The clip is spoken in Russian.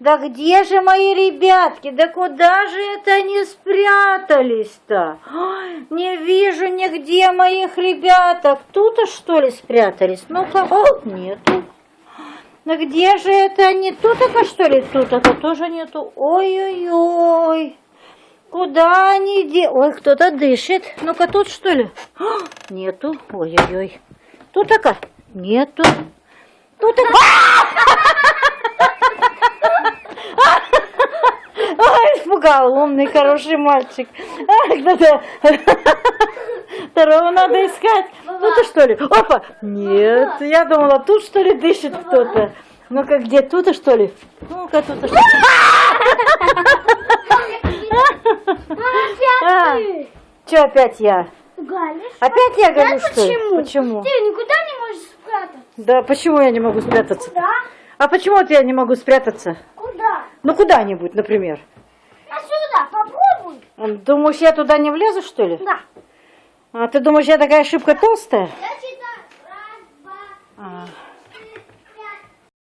Да где же мои ребятки? Да куда же это они спрятались-то? Не вижу нигде моих ребяток. Тут-то что ли спрятались? Ну-ка, нету. Да где же это они? Тут-то что ли? Тут-то тоже нету. Ой-ой-ой. Куда они де... Ой, кто-то дышит. Ну-ка, тут что ли? Нету. Ой-ой-ой. Тут-то Нету. Тут-то... Ой, испугал, умный, хороший мальчик. А. Второго надо искать. Ну ты что ли? Опа! Нет, я думала, тут что ли дышит кто-то. Ну-ка, где? Тут что ли? Ну-ка, тут что А, Че опять я? Галиш? Опять я говорю, что ли? почему? Почему? Ты никуда не можешь спрятаться. Да почему я не могу спрятаться? Куда? А почему вот я не могу спрятаться? Куда? Ну куда-нибудь, например. Думаешь, я туда не влезу, что ли? Да. А ты думаешь, я такая шибко толстая? Я считаю. Раз, два, А,